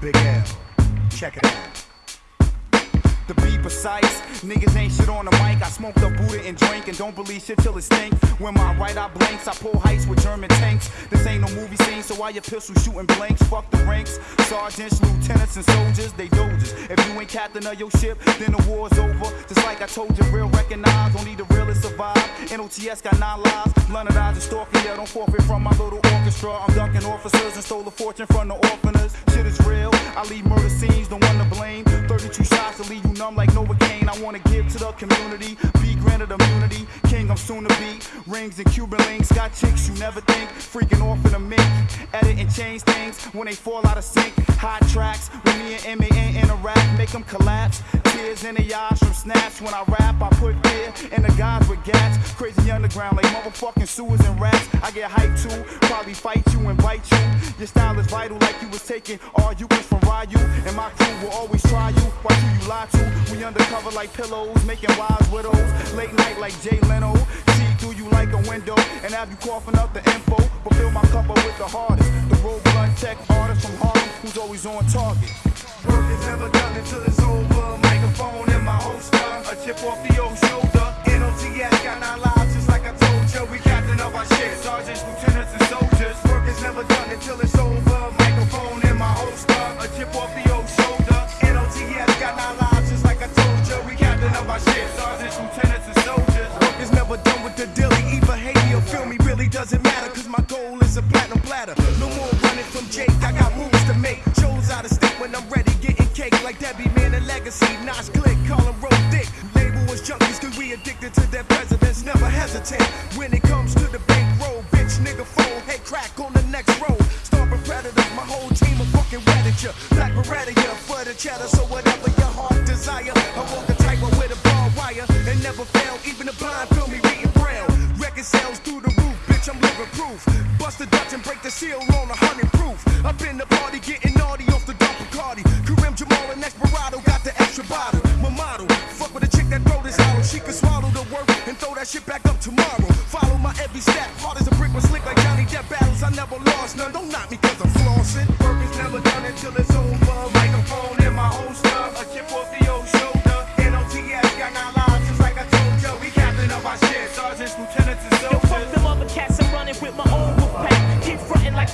Big L. Check it out. To be precise, niggas ain't shit on the mic. I smoke the Buddha and drink and don't believe shit till it stink. When my right eye blinks, I pull heights with German tanks. This ain't no movie scene, so why your pistol shooting blanks? Fuck the ranks. Sergeants, lieutenants, and soldiers, they doges. If you ain't captain of your ship, then the war's over. Just like I told you, real recognize, only the realest survive. NOTS got nine lives. London eyes and stalking, yeah, don't forfeit from my little orchestra. I'm dunking officers and stole a fortune from the orphaners. Shit is real. I leave murder scenes, the one to blame. 32 shots to leave you numb like Novocaine. I wanna give to the community, be granted immunity. King, I'm soon to be. Rings and Cuban links, got chicks you never think. Freaking off in a mink. Edit and change things when they fall out of sync. Hot tracks when me and MAN interact, make them collapse. Tears in the eyes from snaps. When I rap, I put fear in the guys with gats. Crazy underground like motherfucking sewers and rats. I get hyped too, probably fight you and bite you. Your style is vital like you was taking all you was from Ryu. And my crew will always try you. Why do you lie to? We undercover like pillows, making wise widows. Late night like Jay Leno. See through you like a window and have you coughing up the info. But fill my cup up with the hardest. The road blunt tech artist from Harlem who's always on target. Work is never done platinum platter. No more running from Jake. I got moves to make. Shows out of state when I'm ready. Getting cake like Debbie Man and Legacy. Notch click, call him roll dick. Label us junkies cause we addicted to their presidents. Never hesitate when it comes to the bankroll. Bitch, nigga, phone, hey, crack on the next road. Stomping predators, my whole team of fucking wedded ya. Black Beretta, for the cheddar. So whatever your heart desire, I walk the tightrope with a barbed wire and never fail. Even the blind feel me reading braille. Record sales through the roof, bitch, I'm living proof. Bust the Dutch and break the seal on a hundred proof. Up in the party, getting naughty off the dark Bacardi. Kareem Jamal and Desperado got the extra bottle. My model, fuck with a chick that throw this hollow. She can swallow the work and throw that shit back up tomorrow. Follow my every step, hard as a brick, was slick like Johnny Depp battles. I never lost none. Don't knock me cause I'm flossing. Work is never done until it's over. Microphone in my holster, a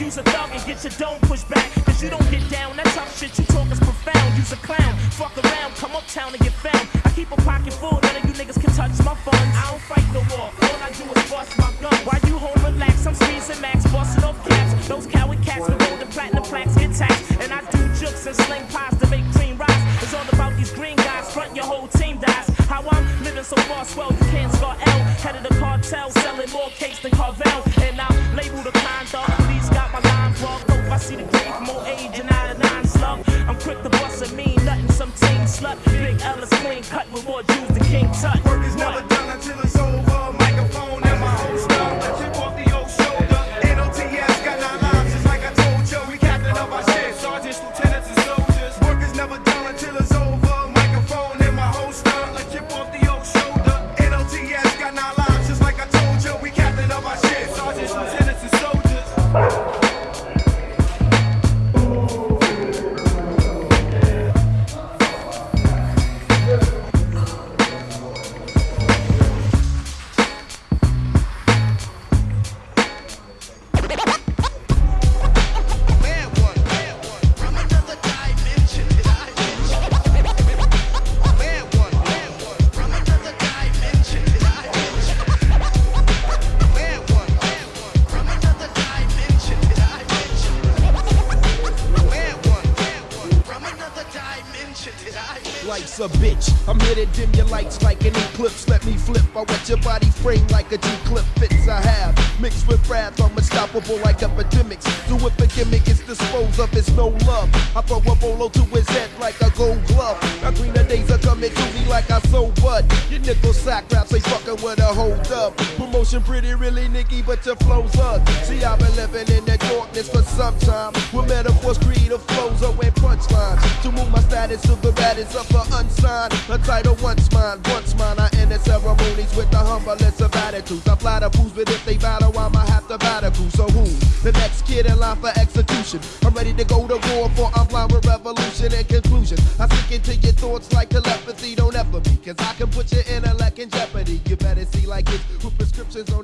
you's a thug and get your dome pushed back. Cause you don't get down, that tough shit you talk is profound. Use a clown, fuck around, come uptown and get found. I keep a pocket full, none of you niggas can touch my funds. I don't fight no war, all I do is bust my gun. While you home relax, I'm squeezing max, busting off caps. Those coward cats with golden platinum plaques get taxed. And I do jokes and sling pies to make cream rise. It's all about these green guys, front your whole team dies. How I'm living so far, swell, you can't score L. Head of the cartel, selling more cakes than Carvel. And I'm labeled a conduct, police got my line plugged. Hope I see the grave, more age and out of nine slug. I'm quick to bust a mean, nothing, some team slut. Big Ellis clean cut with more Jews than King Tut. Life's a bitch. I'm here to dim your lights like an eclipse. Let me flip. I wet your body frame like a G clip fits I have. Mixed with wrath, I'm unstoppable like epidemics. Do if a gimmick is disposed of, it's no love. I throw a bolo to his head like a gold glove. Now greener days are coming to me like I sow bud. Your nickel sack raps ain't fucking with a hold up. Promotion pretty really nicky, but your flow's up. See, I've been living in the darkness for some time. With metaphors, creative flows, and To move my status to the baddest of the unsigned. A title once mine, once mine. I end the ceremonies with the humblest of attitudes. I fly the fools, but if they battle, I'ma have to battle crew. So who? The next kid in line for execution. I'm ready to go to war for I'm blind with revolution and conclusion. I sink into your thoughts like telepathy. Don't ever me, cause I can put your intellect in jeopardy. You better see like it with prescriptions on